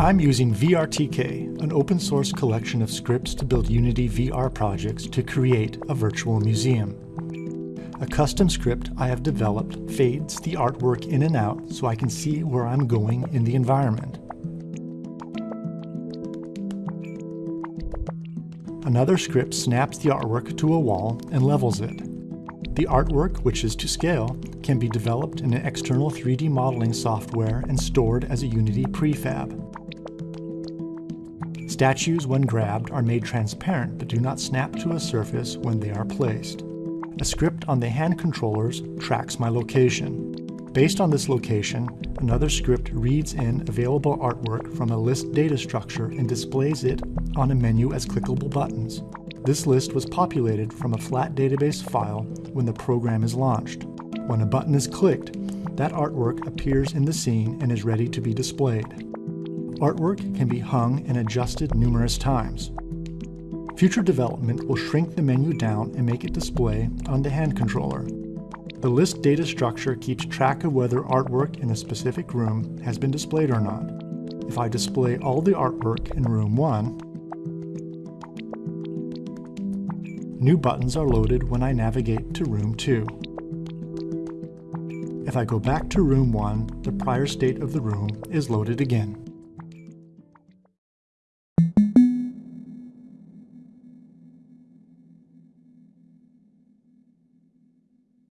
I'm using VRTK, an open source collection of scripts to build Unity VR projects to create a virtual museum. A custom script I have developed fades the artwork in and out so I can see where I'm going in the environment. Another script snaps the artwork to a wall and levels it. The artwork, which is to scale, can be developed in an external 3D modeling software and stored as a Unity prefab. Statues, when grabbed, are made transparent but do not snap to a surface when they are placed. A script on the hand controllers tracks my location. Based on this location, another script reads in available artwork from a list data structure and displays it on a menu as clickable buttons. This list was populated from a flat database file when the program is launched. When a button is clicked, that artwork appears in the scene and is ready to be displayed. Artwork can be hung and adjusted numerous times. Future development will shrink the menu down and make it display on the hand controller. The list data structure keeps track of whether artwork in a specific room has been displayed or not. If I display all the artwork in room 1, new buttons are loaded when I navigate to room 2. If I go back to room 1, the prior state of the room is loaded again.